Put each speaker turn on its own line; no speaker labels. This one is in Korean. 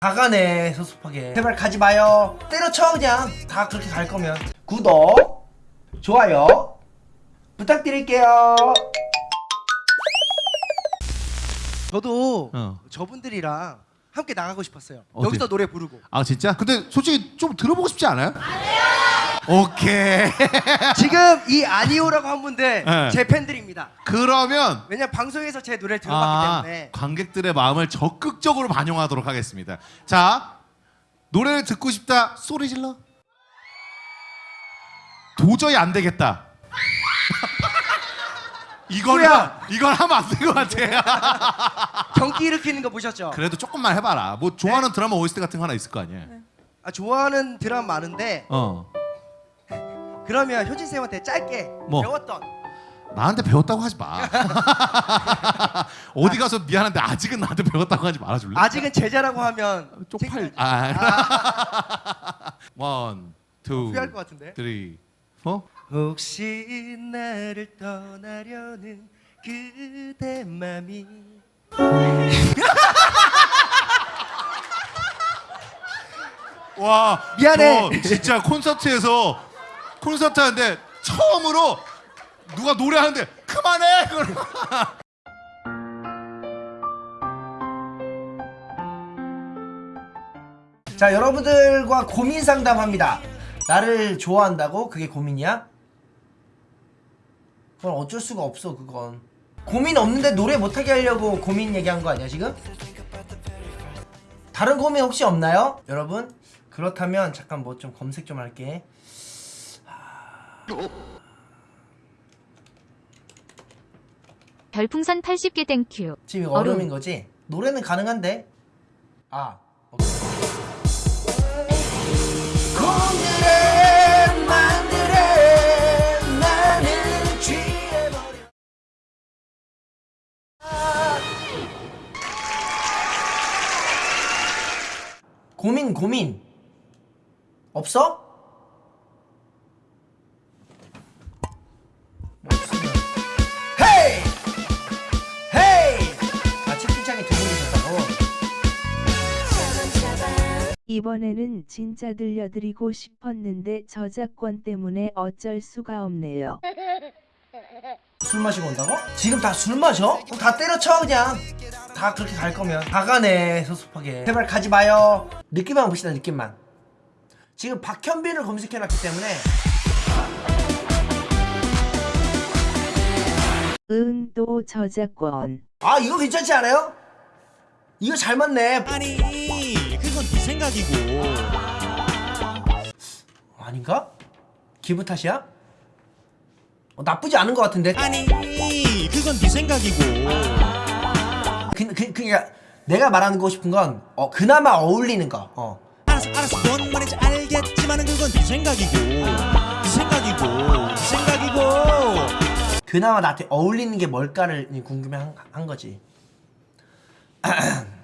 가가네 섭섭하게 제발 가지 마요 때려쳐 그냥 다 그렇게 갈 거면 구독 좋아요 부탁드릴게요 저도
어.
저분들이랑 함께 나가고 싶었어요
어디?
여기서 노래 부르고
아 진짜? 근데 솔직히 좀 들어보고 싶지 않아요? 오케이.
지금 이 아니오라고 한 분들
네.
제 팬들입니다
그러면
왜냐 방송에서 제 노래를 들어봤기
아,
때문에
관객들의 마음을 적극적으로 반영하도록 하겠습니다. 자, 노래를 듣고 싶다 소리 질러. 도저히 안 되겠다.
뭐야?
이건 하면 안 될 것 같아.
경기 일으키는 거 보셨죠?
그래도 조금만 해봐라. 뭐 좋아하는 드라마 OST 같은 거 하나 있을 거 아니야.
아, 좋아하는 드라마 많은데
어.
그러면 효진 쌤한테 짧게
뭐?
배웠던
나한테 배웠다고 하지 마. 어디 가서 미안한데 아직은 나한테 배웠다고 하지 말아줄래?
아직은 제자라고 하면
쪽팔. 아. one, two,
후회할 것 같은데
three, four.
혹시 나를 떠나려는 그대 맘이
와
미안해.
저 진짜 콘서트에서 콘서트 하는데 처음으로 누가 노래하는데 그만해
자 여러분들과 고민 상담합니다 나를 좋아한다고? 그게 고민이야? 그건 어쩔 수가 없어 그건 고민 없는데 노래 못하게 하려고 고민 얘기한 거 아니야 지금? 다른 고민 혹시 없나요? 여러분? 그렇다면 잠깐 뭐 좀 검색 좀 할게
별풍선 80개 땡큐.
지금 이거
얼음.
얼음인 거지? 노래는 가능한데? 아 고민 고민 없어?
이번에는 진짜 들려드리고 싶었는데 저작권 때문에 어쩔 수가 없네요.
술 마시고 온다고? 지금 다 술 마셔? 그럼 다 때려쳐 그냥 다 그렇게 갈 거면 다 가네 섭섭하게 제발 가지 마요 느낌만 봅시다 느낌만 지금 박현빈을 검색해놨기 때문에
응 또 저작권.
아 이거 괜찮지 않아요? 이거 잘 맞네
아니 그 건 네 생각이고.
아닌가? 기분 탓이야? 어, 나쁘지 않은 것 같은데?
아니 그건 네 생각이고.
그, 그, 그니까 내가 말하고 싶은 건 어, 그나마 어울리는 거. 어.
알았어 알았어. 뭔 말인지 알겠지만 은 그건 네 생각이고. 네 생각이고. 네 생각이고.
그나마 나한테 어울리는 게 뭘까를 궁금해 한, 한 거지